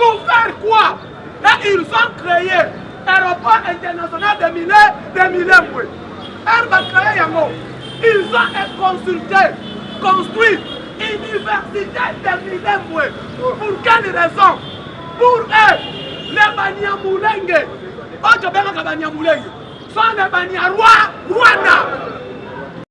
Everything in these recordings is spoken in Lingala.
Pour faire quoi? Et ils ont cree aeroport international de Mile, de Milembwe. Heure ba cree yango, ils ont consulté, construit université de Milembwe. Pour quelle raison? Pour eux, les Banyamulenge, oyo tobengaka Banyamulenge, sont les Banyarwa Rwanda.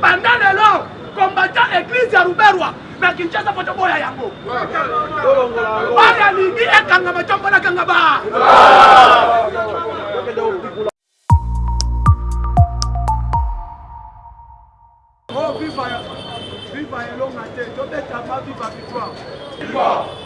Banda lelo combattant eglise ya Ruberwa na Kinshasa faut toboya yango. Baya lingi ekangama tombola kanga ba. Oh viva viva elonga te tobetama viva victoire. Viva.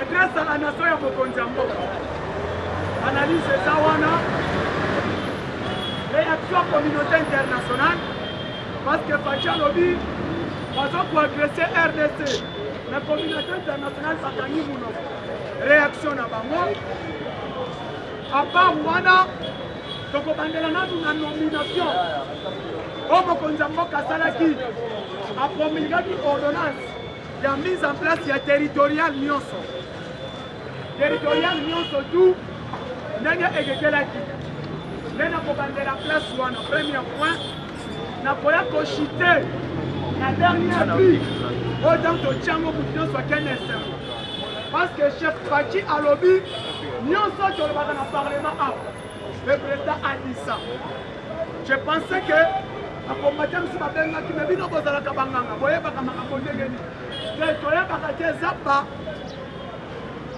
Adresse à la nation ya mokonzi ya mboka. Analyse eza wana. Réaction communauté internationale parce que Fatshi alobi bazo ko agresser RDC na communauté internationale bakangi munoko. Réaction na bango. À part wana tokobandela nanu na nomination oyo mokonzi ya mboka asalaki apromulgaki ordonnance ya mise en place ya territorial nyonso territorial nyonso tu ndenge ekekelaki nde nakobandela place wana premier point nakoya koshite na dernier but oyo ntango totyango motu nyonso akende esengo parce que chef faci alobi nyonso tolobaka na parlement awa le président adisa Je pensais que ba combattants si babengaki me bino bozalaka banganga boyebaka makambo ndenge nini te toyebaka te eza ba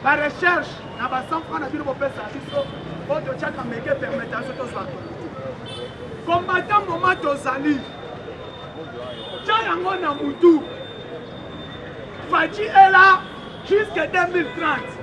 ba recherche na ba 100 francs na bino bopesa biso po totyaka meke permeta biso tozwa combattant moma tozali tya yango na mutu faci ela jusque 2030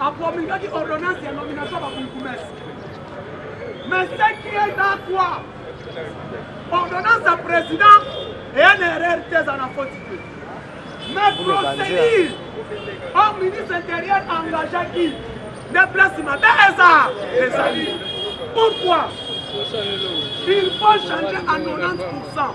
A promulguaki ordonnance ya nomination ya ba bourgoumestre. Mais ce qui est dans quoi? Ordonnance ya president eya na erreur te eza na faute te. Mais procédure au ministre intérieur engageaki nde place mabe eza ezali. Pourquoi? Il faut changer à 90%.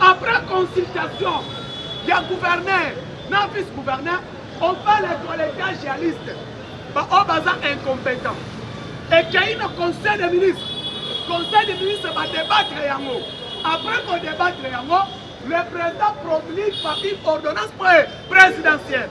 Après consultation ya gouverneur na vice gouverneur, on fait le collectage ya liste ba oyo baza incompetent. Ekeyi na conseil des ministres, conseil des ministres ba debattre yango. Après ko debattre yango, le president promulgue par une ordonnance présidentielle.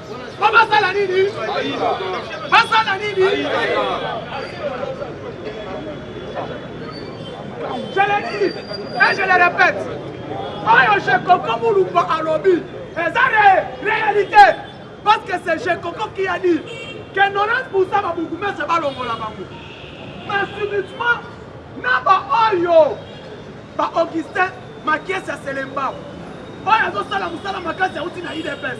po basala nini basala nini je le dis et je le répète oyo je koko mulumba alobi eza réalité parce que c'est je koko qui a dit que 90% babourgmestre balongola bango mais subitement na baoyo ba augustin makiesi ya selembao oyo azosala mosala makasi auti na idps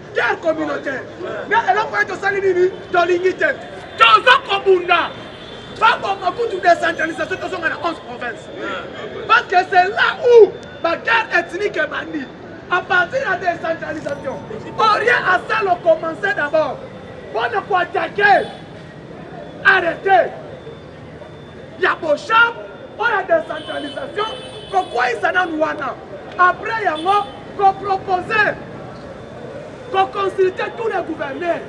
Guerre communautaire. Mais eloko ye tosali nini tolingi te. Toza kobunda. Baboma kutu décentralisation tozonga na 11 province. Parce que c'est là où ba guerre ethnique ebandi. À partir ya décentralisation. Orie asalo commencer d'abord. Pona ko attaquer. Arrêtez. ya boshab oyo ya decentralisation kokweyisa nanu wana après yango ko propose ko consulter tous les gouverneurs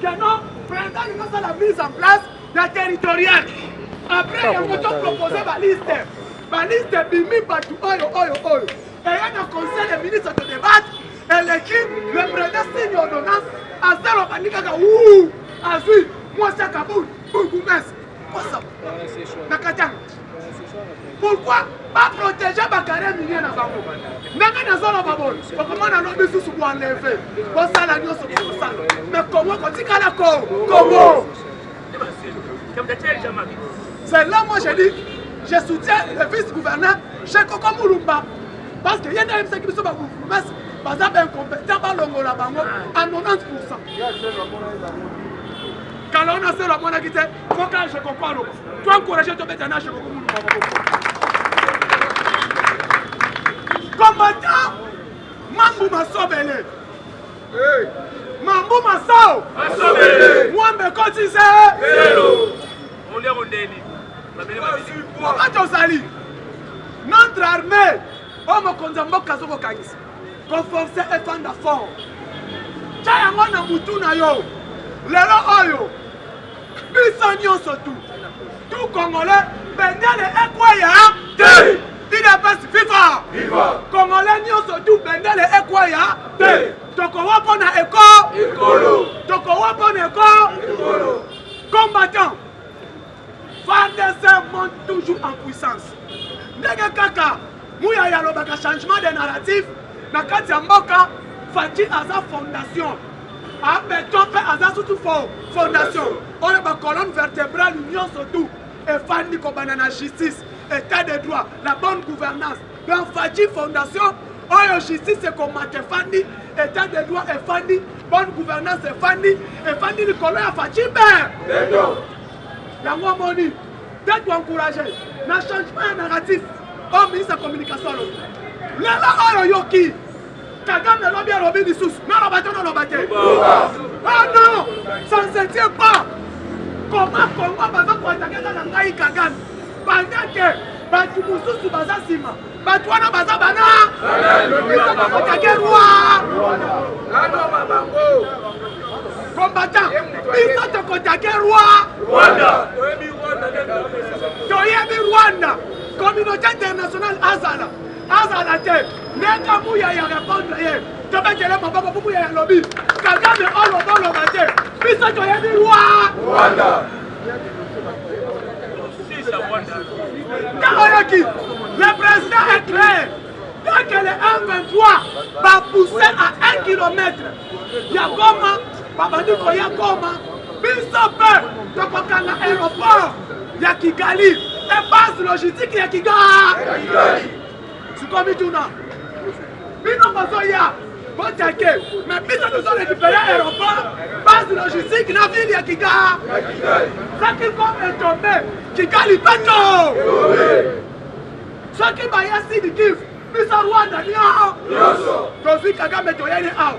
que non printemps lingi osala mise en place ya territorial après yango to propose baliste baliste ebimi bato oyo oyo oyo eye na conseil de ministre to debate eleki le premier signe ordonnance azaloba ni kaka u azwi mwasi ya kabul Bourgmestre Kosa na Katanga. Pourquoi ba protéger ba carré minier na bango? Ndenge nazoloba boye, okomona lobi susu ko enlever, bosala nyonso bokosala, mais Congo kotikala ko Congo. C'est là moi j'ai dit, je soutiens le vice-gouverneur chez Koko Mulumba parce que ye nde ayebisaki biso ba bourgmestre baza ba incompétent balongola bango à 90 pourcent. Kala wana selo amonaki te mpo kaka je comprends loko. To encourager tobeta na je comprends muluka maboko. Combattant Mambu Masobele. Hey. Mambu Masao. Masobele. Mwambe koti se. Selo. Olia kondeni. Wakati ozali notre armée oyo mokonzi ya mboka azokokangisa Ko force efanda fort. Tya yango na mutu na yo. Lelo oyo biso nionso tout tout congolais bendele ekweya te. Udps viva! Viva! Congolais nionso tout bendele ekweya te. Tokowa mpo na eko ekolo. Tokowa mpo na eko ekolo. Combattant Fardc monte toujours en puissance ndenge kaka muyaya alobaka changement de narratif na kati ya mboka Fatshi aza fondation a beton pe aza susu fo fondation oyo ba colonne vertebrale nyonso tout efandi kobanda na justice état de droit la bonne gouvernance donc Fatshi fondation oyo justice ekomata efandi état de droit efandi bonne gouvernance efandi efandi likolo ya Fatshi mbe Yango omoni te to encourager na changement ya narratif oyo ministre ya communication alobi. Lelo oyo oyoki Kagame alobi alobi lisusu naloba te naloba te. Ah non, ça ne se tient pas. Comment Congo baza koatake kaka ngai Kagame pendant que bato mosusu baza nsima bato wana baza bana biso tokotake roi combattant biso tokotake roi toyebi rwanda communauté internationale azala azala te ndenge muya ya repondre ye tobetele maboko po muya ya lobi kagame oloba oloba te biso toyebi roi Kaoloki, le président est clair. Tant que les 123 va pousser à 1 km, ya Goma, babandi koya Goma, biso mpe tokokanga aéroport ya Kigali, base logistique ya Kigali. Sikoyo mituna bino bozoya botake me biso tozo récupéré aéroport base logistique na ville ya kigali soki comme etombe kigali peto soki baya sidi kivu biso rwanda nio tozwi kagame toyeli awa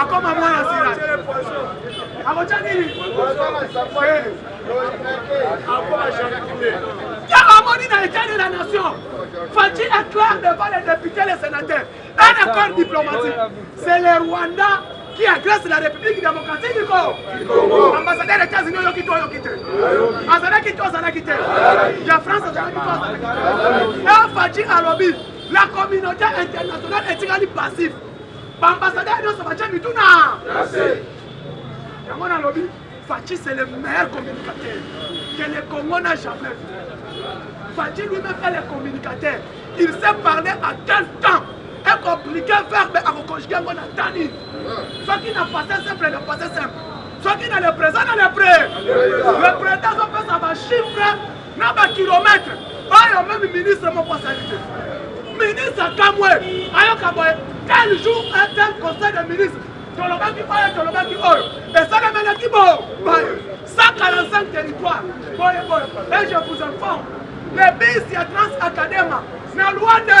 akoma mwana sila akotya nini ntango amoni na etat de la nation faci éclaire devant les députés les sénateurs un accord diplomatique c'est le rwanda qui agresse la république démocratique du congo ambassadeur états-unis oyoki to oyoki te azalaki to azalaki te ya france azalaki to azalaki te faci alobi la communauté internationale etikali passif Ba ambassadeurs nionso batie mitu na nase. Yango nalobi Fatshi c'est le meilleur communicateur que le Congo n'a jamais vu. Fatshi lui-même est le communicateur. Il sait parler à quel temps et compliquer verbe à conjuguer yango na temps nini. Soki na passé simple na passé simple. Soki na le présent na le pré. Le présent azopesa ba chiffres na ba kilometre oyo meme ministre moko asali te ministre akamwe ayoka boye tel jour un tel conseil de ministre tolobaki oyo tolobaki oyo esalemelaki bo baye 145 territoire boye boye et je vous informe le bis ya trans academa na lwande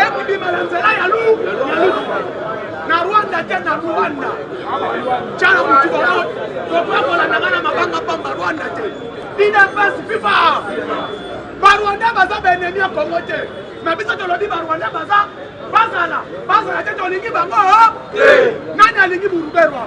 ekobima na nzela ya lu na rwanda te na rwanda cala motu bango tokoya kolandanga na mabanga mpamba rwanda te idapasi fifa barwanda baza baenemi ya kongo te na biso tolobi barwanda baza bazala bazala te tolingi bango nani alingi buruberwa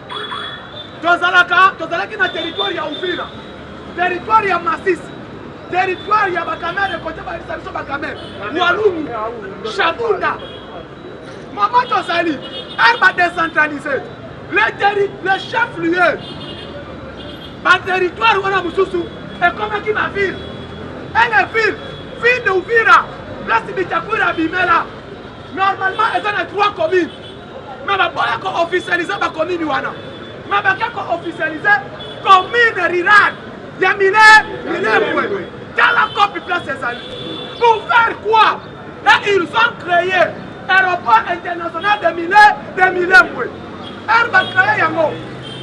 tozalaka tozalaki na territoire ya Uvira territoire ya Masisi territoire ya bakamere kote bayebisa biso bakamere walungu shabunda mama tozali ar badecentralise le chef lieu baterritoire wana mosusu ekomaki baville ele ville ville de uvira place bitakwira abimela normalement eza na trois communes Mais baboya ko officialiser ba commune wana. Mais bake ko officialiser commune rurale ya mile milembwe. Tala copie place ezali. Pour faire quoi? Et ils ont créé aéroport international de mile de milembwe. Heure ba créer yango,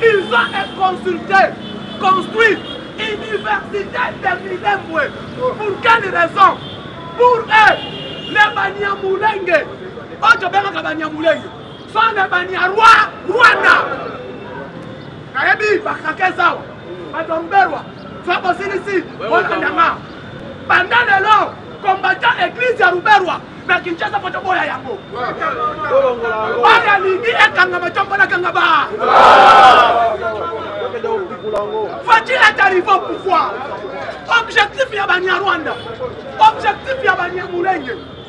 ils ont consulté, construit université de milembwe. Pour quelle raison? Pour eux, les Banyamulenge Oyo tobengaka banyamulenge sont des banyarwa rwanda nayebi bakake zawa bato ya ruberwa zwa bosilisi olandanga banda lelo combattant église ya ruberwa na kinshasa po toboya yango oyo alingi ekangama tombolakanga ba fatshi est arrivé au pouvoir objectif ya banyarwanda objectif ya banyamulenge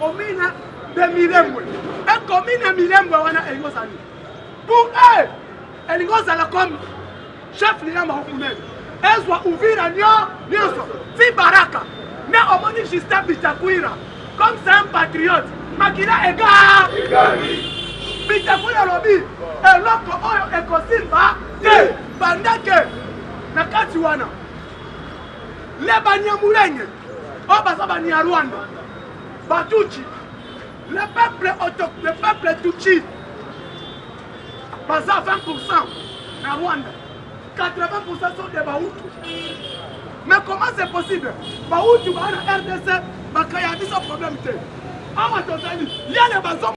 Commune de Milembwe. Et commune ya Milembwe wana elingi ozala nini? Pour eux, elingi ozala comme chef lieu ya Mahokunen. Ezwa Uvira nyo nyonso. Ti Baraka. Mais omoni Justin Bitakwira comme c'est un patriote. Makila ega Bitakwira alobi eloko oyo ekosimba te banda ke na kati wana le banyamulenge oyo baza banyarwanda Ba tutshi, le peuple auto, le peuple tutshi baza 20% na Rwanda, 80% sont des bahutu. Mais comment c'est possible? Bahutu ba na RDC ba créa biso problème te. Awa tozali, yale bazo